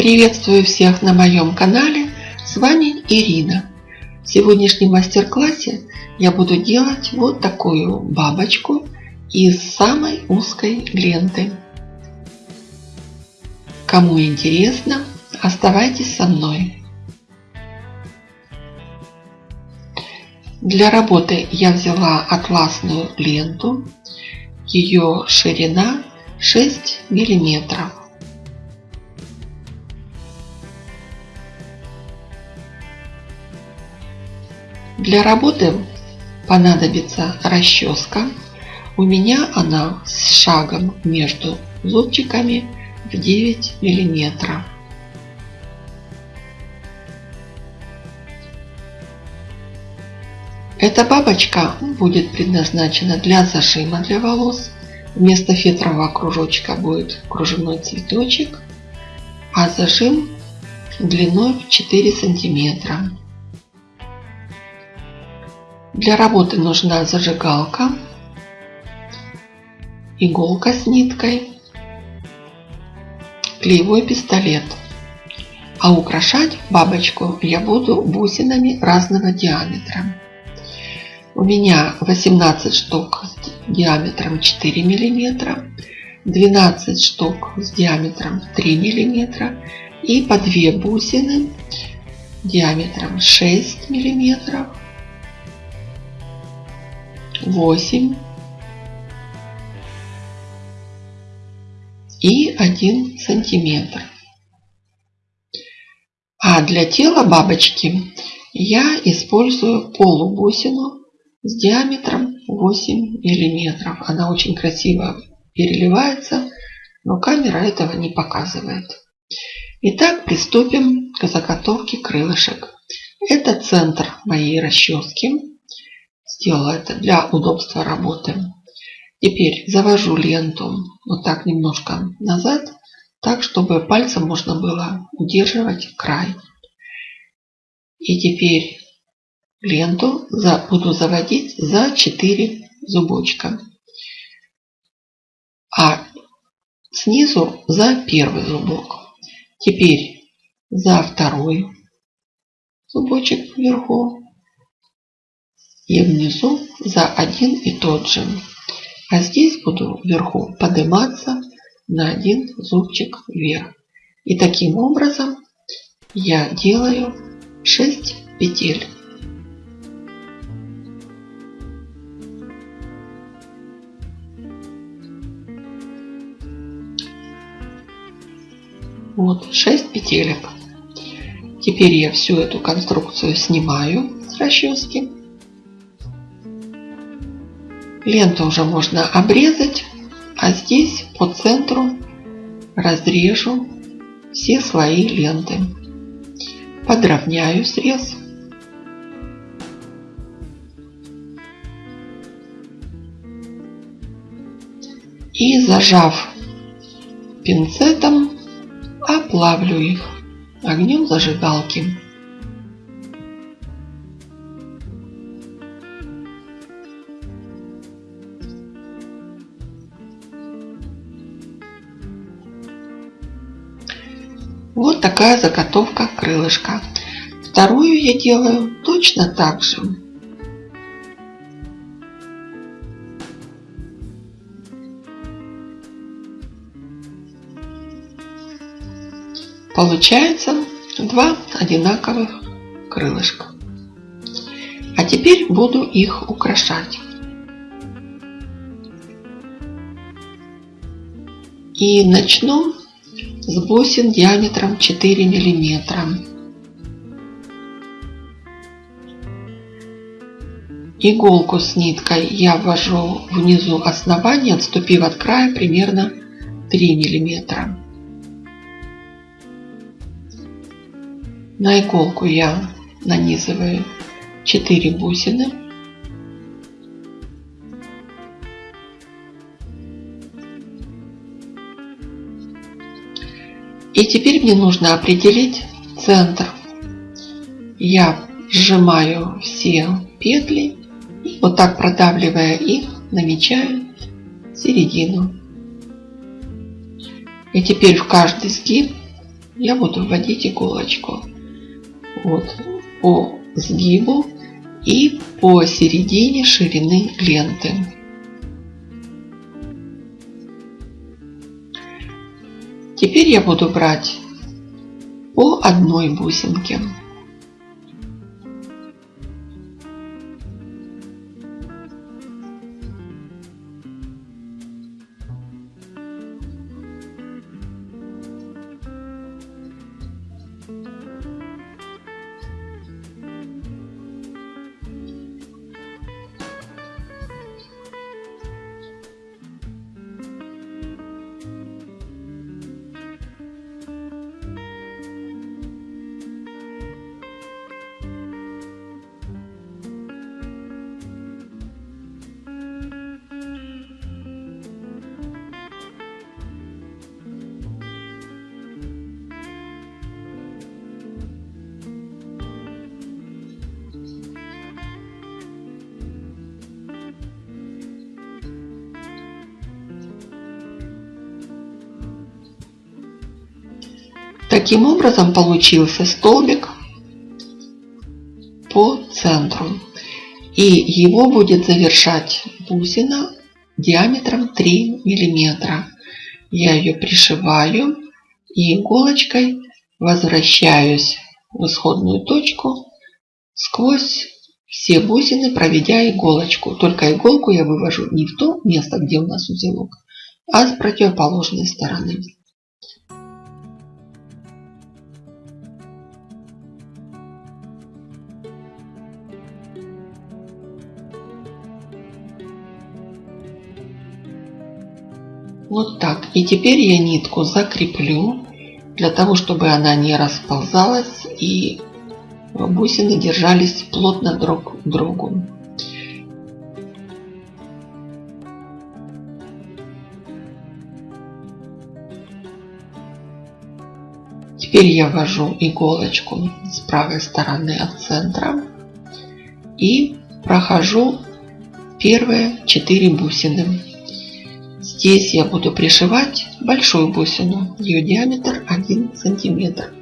Приветствую всех на моем канале, с вами Ирина. В сегодняшнем мастер-классе я буду делать вот такую бабочку из самой узкой ленты. Кому интересно, оставайтесь со мной. Для работы я взяла атласную ленту. Ее ширина 6 миллиметров. Для работы понадобится расческа. У меня она с шагом между зубчиками в 9 миллиметров. Эта бабочка будет предназначена для зажима для волос. Вместо фетрового кружочка будет кружевной цветочек, а зажим длиной в 4 сантиметра. Для работы нужна зажигалка, иголка с ниткой, клеевой пистолет. А украшать бабочку я буду бусинами разного диаметра. У меня 18 штук с диаметром 4 мм, 12 штук с диаметром 3 мм и по 2 бусины диаметром 6 мм, 8 и 1 сантиметр. А для тела бабочки я использую полубусину с диаметром 8 миллиметров. Она очень красиво переливается, но камера этого не показывает. Итак, приступим к заготовке крылышек. Это центр моей расчески. Сделала это для удобства работы. Теперь завожу ленту вот так немножко назад, так, чтобы пальцем можно было удерживать край. И теперь ленту за, буду заводить за 4 зубочка. А снизу за первый зубок. Теперь за второй зубочек вверху и внизу за один и тот же. А здесь буду вверху подниматься на один зубчик вверх. И таким образом я делаю 6 петель. Вот 6 петелек. Теперь я всю эту конструкцию снимаю с расчески. Ленту уже можно обрезать, а здесь по центру разрежу все свои ленты. Подровняю срез. И зажав пинцетом, оплавлю их огнем зажигалки. Вот такая заготовка крылышка. Вторую я делаю точно так же. Получается два одинаковых крылышка. А теперь буду их украшать. И начну с бусин диаметром 4 миллиметра. Иголку с ниткой я ввожу внизу основания, отступив от края примерно 3 миллиметра. На иголку я нанизываю 4 бусины. И теперь мне нужно определить центр. Я сжимаю все петли и вот так продавливая их, намечаю середину. И теперь в каждый сгиб я буду вводить иголочку вот по сгибу и по середине ширины ленты. Теперь я буду брать по одной бусинке. Таким образом получился столбик по центру. И его будет завершать бусина диаметром 3 миллиметра. Я ее пришиваю и иголочкой возвращаюсь в исходную точку сквозь все бусины, проведя иголочку. Только иголку я вывожу не в то место, где у нас узелок, а с противоположной стороны. Вот так. И теперь я нитку закреплю, для того, чтобы она не расползалась и бусины держались плотно друг к другу. Теперь я ввожу иголочку с правой стороны от центра и прохожу первые 4 бусины. Здесь я буду пришивать большую бусину. Ее диаметр 1 сантиметр.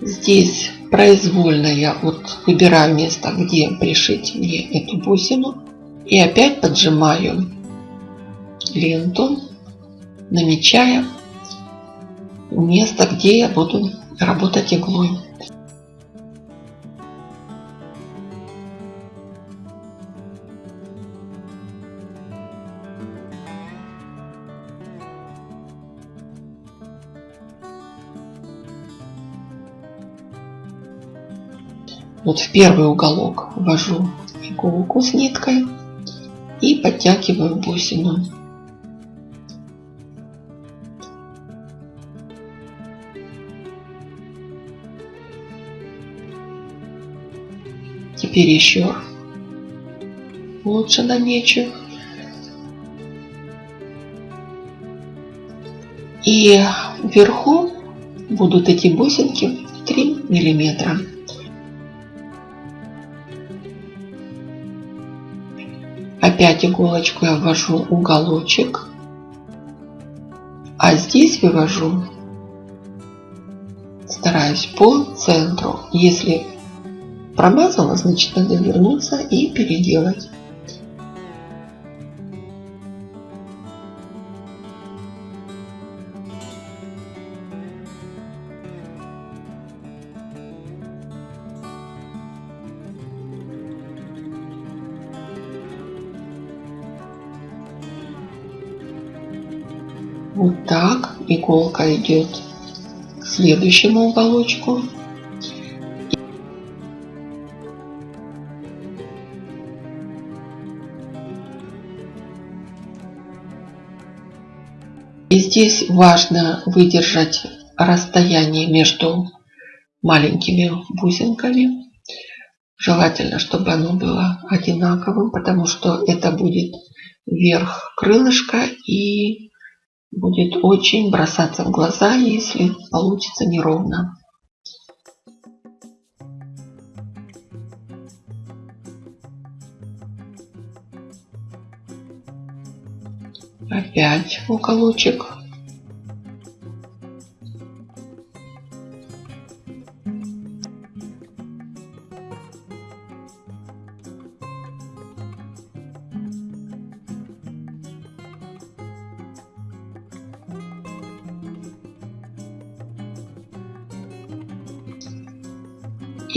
Здесь произвольно я вот выбираю место, где пришить мне эту бусину. И опять поджимаю ленту, намечая место, где я буду работать иглой. Вот в первый уголок ввожу иголку с ниткой и подтягиваю бусину. Теперь еще лучше намечу. И вверху будут эти бусинки 3 миллиметра. Опять иголочку я ввожу уголочек. А здесь вывожу, стараюсь по центру. Если промазала, значит надо вернуться и переделать. Вот так иголка идет к следующему уголочку. Здесь важно выдержать расстояние между маленькими бусинками. Желательно, чтобы оно было одинаковым, потому что это будет верх крылышка и будет очень бросаться в глаза, если получится неровно. Опять уголочек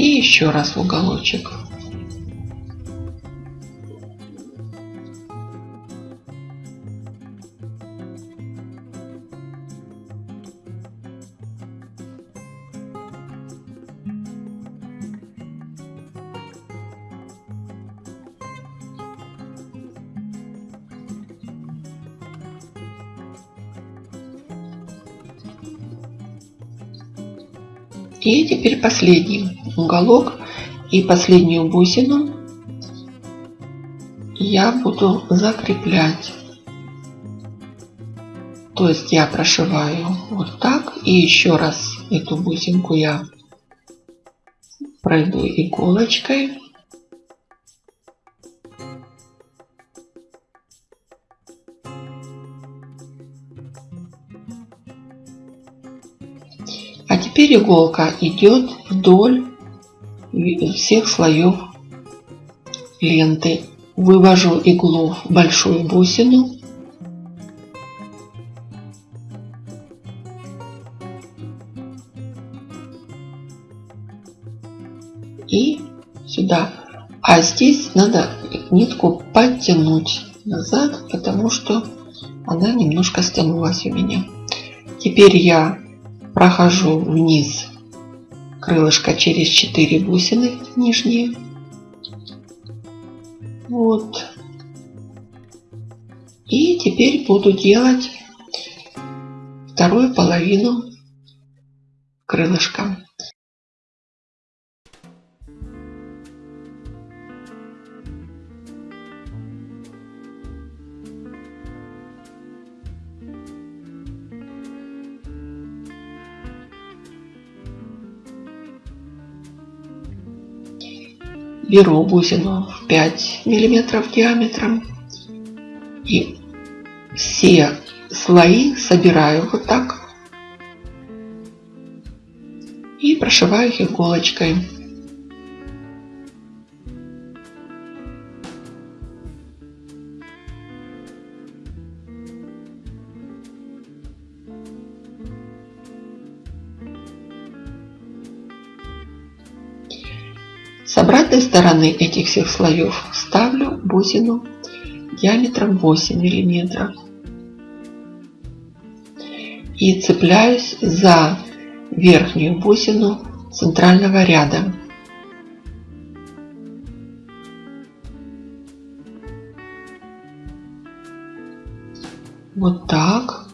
И еще раз в уголочек. И теперь последний уголок и последнюю бусину я буду закреплять. То есть я прошиваю вот так и еще раз эту бусинку я пройду иголочкой. А теперь иголка идет вдоль всех слоев ленты. Вывожу иглу в большую бусину. И сюда. А здесь надо нитку подтянуть назад, потому что она немножко стянулась у меня. Теперь я прохожу вниз крылышко через 4 бусины нижние. Вот. И теперь буду делать вторую половину крылышка. Беру бусину в 5 миллиметров диаметром и все слои собираю вот так и прошиваю их иголочкой. Стороны этих всех слоев ставлю бусину диаметром 8 миллиметров и цепляюсь за верхнюю бусину центрального ряда. Вот так.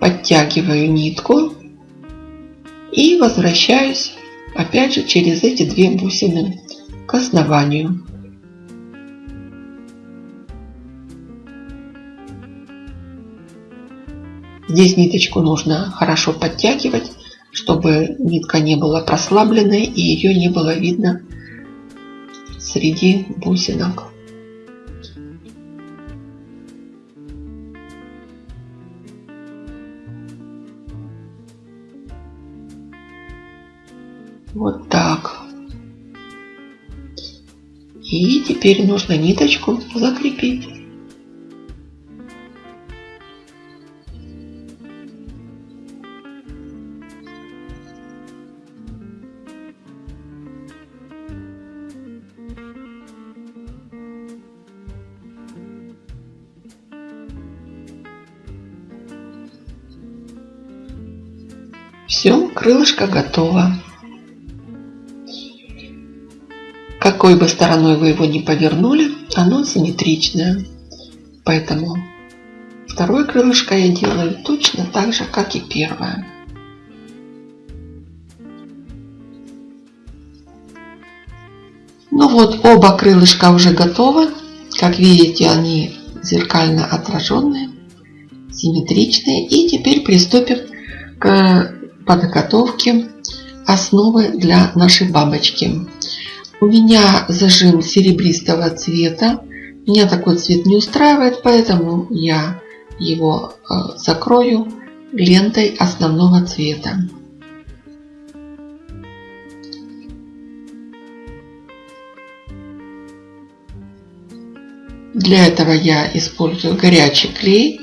Подтягиваю нитку и возвращаюсь опять же через эти две бусины к основанию. Здесь ниточку нужно хорошо подтягивать, чтобы нитка не была прослабленной и ее не было видно среди бусинок. И теперь нужно ниточку закрепить. Все, крылышко готово. Какой бы стороной вы его ни повернули, оно симметричное. Поэтому второе крылышко я делаю точно так же, как и первое. Ну вот, оба крылышка уже готовы. Как видите, они зеркально отраженные, симметричные. И теперь приступим к подготовке основы для нашей бабочки. У меня зажим серебристого цвета. Меня такой цвет не устраивает, поэтому я его э, закрою лентой основного цвета. Для этого я использую горячий клей,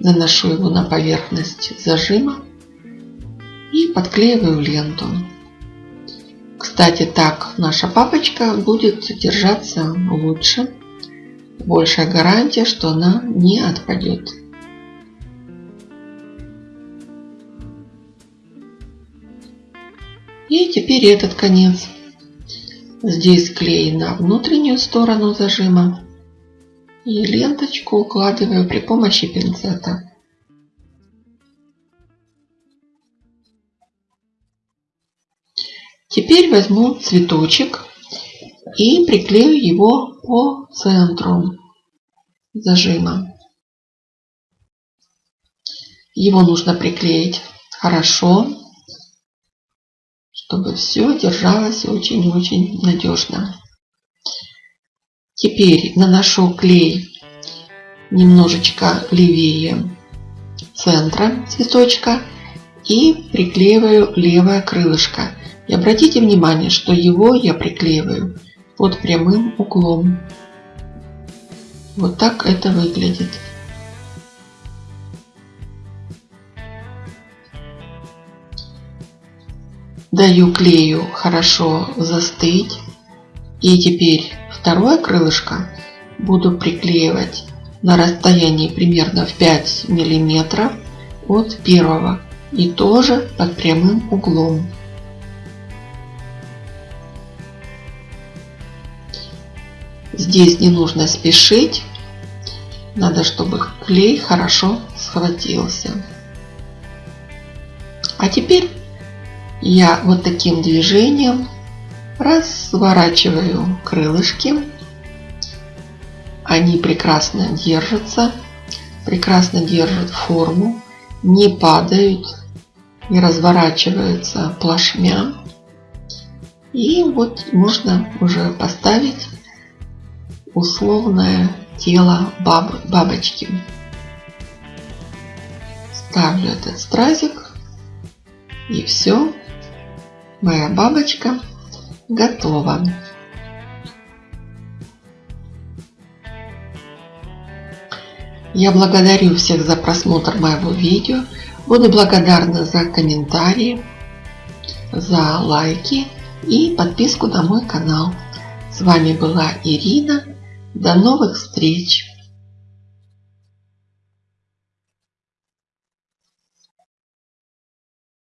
наношу его на поверхность зажима и подклеиваю ленту. Кстати, так наша папочка будет держаться лучше. Большая гарантия, что она не отпадет. И теперь этот конец. Здесь клей на внутреннюю сторону зажима. И ленточку укладываю при помощи пинцета. Теперь возьму цветочек и приклею его по центру зажима. Его нужно приклеить хорошо, чтобы все держалось очень-очень надежно. Теперь наношу клей немножечко левее центра цветочка и приклеиваю левое крылышко. И обратите внимание, что его я приклеиваю под прямым углом. Вот так это выглядит. Даю клею хорошо застыть. И теперь второе крылышко буду приклеивать на расстоянии примерно в 5 миллиметров от первого и тоже под прямым углом. Здесь не нужно спешить. Надо, чтобы клей хорошо схватился. А теперь я вот таким движением разворачиваю крылышки. Они прекрасно держатся, прекрасно держат форму, не падают, не разворачиваются плашмя. И вот можно уже поставить условное тело баб, бабочки. Ставлю этот стразик и все. Моя бабочка готова. Я благодарю всех за просмотр моего видео. Буду благодарна за комментарии, за лайки и подписку на мой канал. С вами была Ирина. До новых встреч!